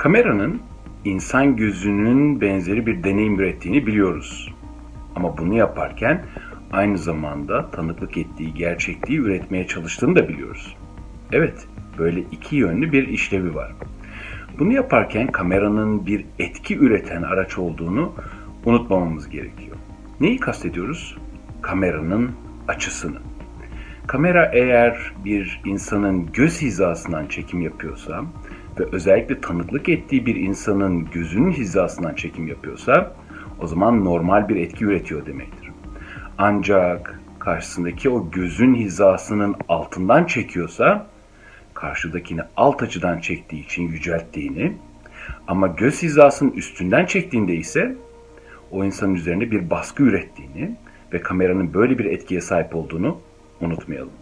Kameranın insan gözünün benzeri bir deneyim ürettiğini biliyoruz. Ama bunu yaparken aynı zamanda tanıklık ettiği gerçekliği üretmeye çalıştığını da biliyoruz. Evet, böyle iki yönlü bir işlevi var. Bunu yaparken kameranın bir etki üreten araç olduğunu unutmamamız gerekiyor. Neyi kastediyoruz? Kameranın açısını. Kamera eğer bir insanın göz hizasından çekim yapıyorsa ve özellikle tanıklık ettiği bir insanın gözünün hizasından çekim yapıyorsa o zaman normal bir etki üretiyor demektir. Ancak karşısındaki o gözün hizasının altından çekiyorsa karşıdakini alt açıdan çektiği için yücelttiğini ama göz hizasının üstünden çektiğinde ise o insanın üzerinde bir baskı ürettiğini ve kameranın böyle bir etkiye sahip olduğunu unutmayalım.